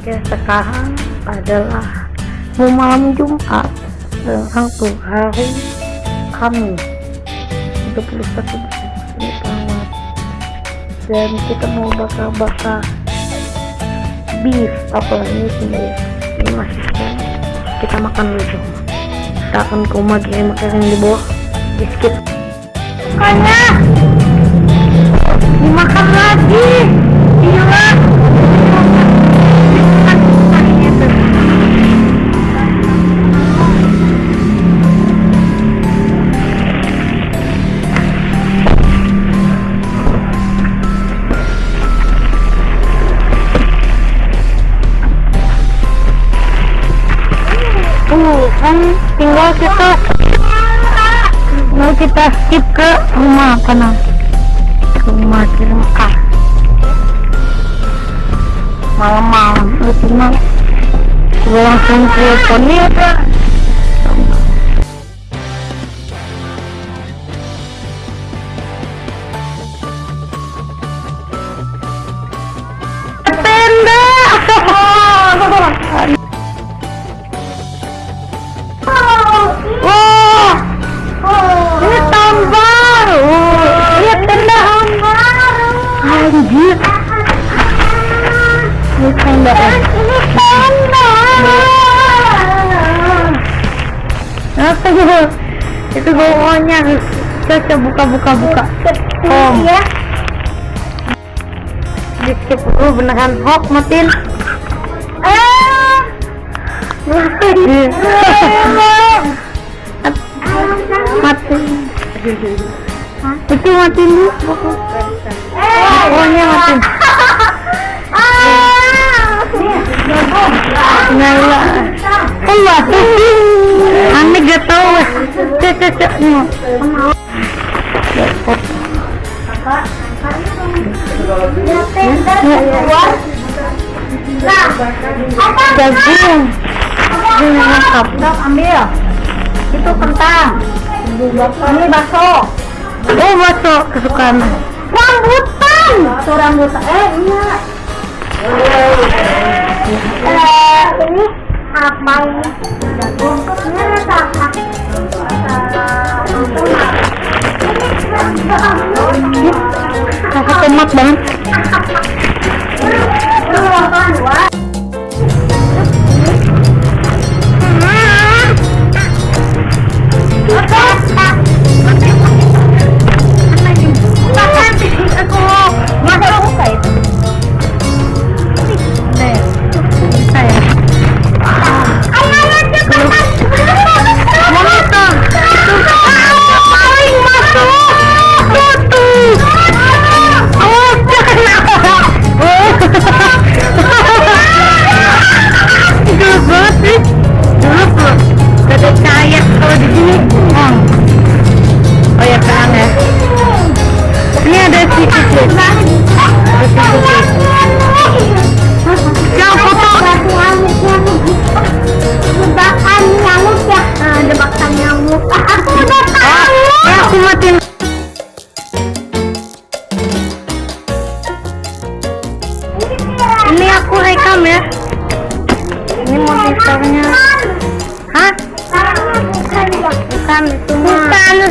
Oke, sekarang adalah mau malam Jumat tuh hari Kamis 31 Desember. Dan kita mau bakar-bakar beef apalagi beef ini masih kita makan dulu kita akan koma gini makanan di bawah. Di skip. Makanya dimakan lagi? Gila kan tinggal kita mau kita skip ke rumah nah rumah di Mekah malam-malam itu mah. Langsung tenda Tenda. Apa itu? Itu bawahnya. Coba buka buka buka. Om. Ya. Di skip dulu beneran hok matiin. Mati itu mati dulu pokoknya mati nyala kan mati aneh gak jagung ini ambil itu kentang ini bakso oh bakso kesukaan. Rambutan. Rambutan. Eh iya eh ini apa? Ini ini rasa rasa tomat banget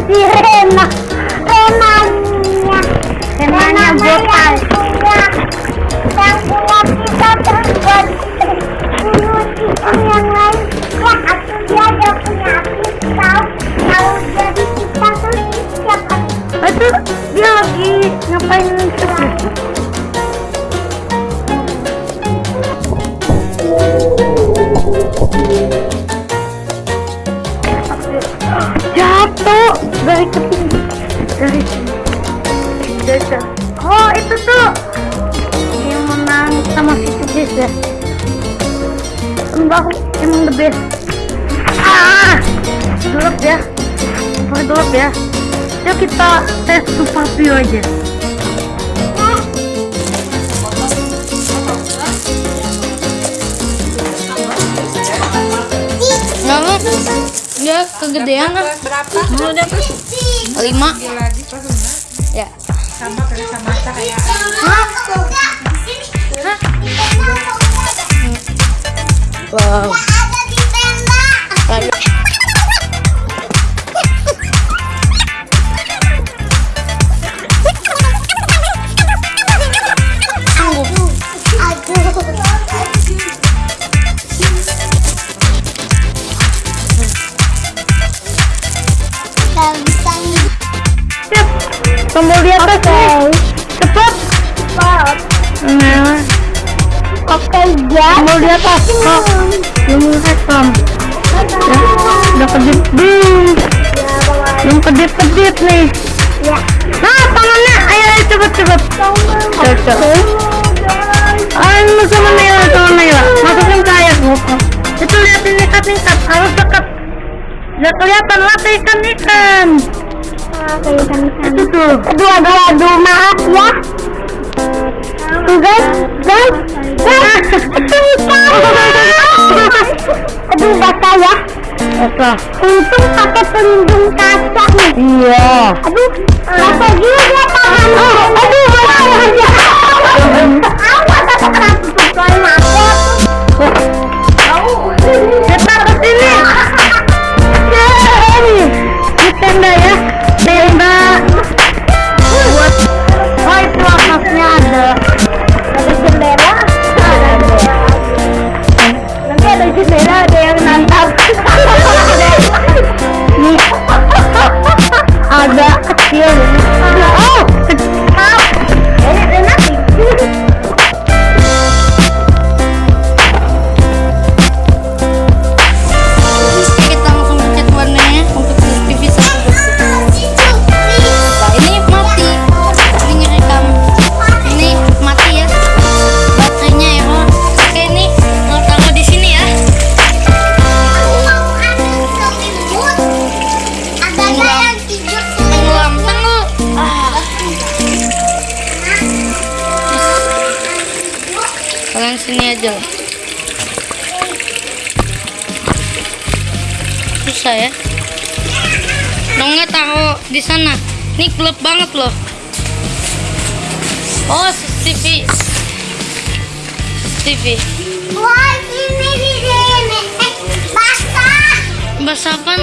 si Rena. Renanya. Renanya botal. Yang punya kita terbuat yang lain. Ya, aku dia ada punya pisau. Kalau jadi kita tuh siapa? Itu dia lagi ngapain itu? jatuh dari ketinggi dari sini jatuh oh itu tuh. Yang menang sama si Cubis ya. Enggak emang the best. Ah! Dulap ya. Pakai dulap ya. Yuk kita tes super view aja. Nggak, dia kegedean ah. Berapa? Mau deh. Lima. Lagi? Ya. Sama kayak sama kayak? Wow. Nah, Oke, ya. tombol di atas. Oh, belum rekam. Ya, udah kedip. Ya, Bang. Belum kedip-kedip nih. Ya. Nah, tangannya. Ayo, ayo cepet, cepet. Cocok. Ayo sama Naila, sama Naila. Masukin ke air. Itu liatin ikat-ikat. Harus dekat. Udah kelihatan latih ikan-ikan. Ah, kayak ikan-ikan. Itu tuh. Aduh, aduh, aduh, maaf ya. Tuh, guys, guys, guys. Aduh, basah ya. Apa? Untung pakai pelindung kaca nih. Iya. Aduh, basah juga tangan. Oh, aduh, aduh, sini aja lah. Susah ya. Dong nggak taruh di sana. Ini gelap banget loh. Oh, TV. TV. Bahasa apaan?